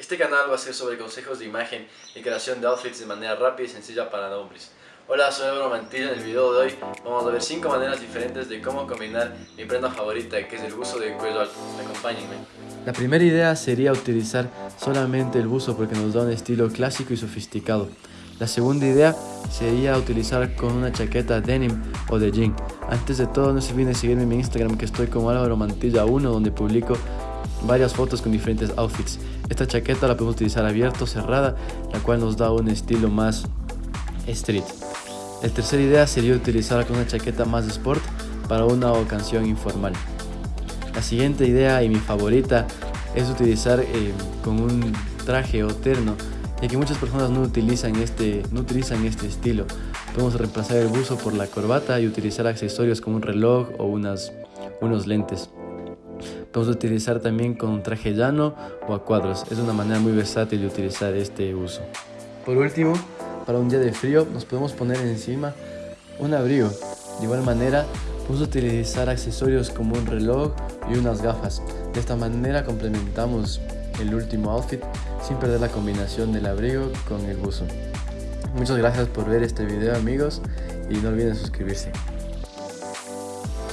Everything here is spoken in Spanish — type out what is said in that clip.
Este canal va a ser sobre consejos de imagen y creación de outfits de manera rápida y sencilla para hombres. Hola, soy Álvaro Mantilla. En el video de hoy vamos a ver 5 maneras diferentes de cómo combinar mi prenda favorita que es el buzo de cuello alto. Acompáñenme. La primera idea sería utilizar solamente el buzo porque nos da un estilo clásico y sofisticado. La segunda idea sería utilizar con una chaqueta denim o de jean. Antes de todo no se olviden seguirme en mi Instagram que estoy como Álvaro Mantilla 1 donde publico varias fotos con diferentes outfits. Esta chaqueta la podemos utilizar abierta o cerrada, la cual nos da un estilo más street. La tercera idea sería utilizarla con una chaqueta más sport para una ocasión informal. La siguiente idea y mi favorita es utilizar eh, con un traje o terno, ya que muchas personas no utilizan, este, no utilizan este estilo. Podemos reemplazar el buzo por la corbata y utilizar accesorios como un reloj o unas, unos lentes. Podemos utilizar también con un traje llano o a cuadros. Es una manera muy versátil de utilizar este uso. Por último, para un día de frío nos podemos poner encima un abrigo. De igual manera, podemos utilizar accesorios como un reloj y unas gafas. De esta manera complementamos el último outfit sin perder la combinación del abrigo con el buzo. Muchas gracias por ver este video amigos y no olviden suscribirse.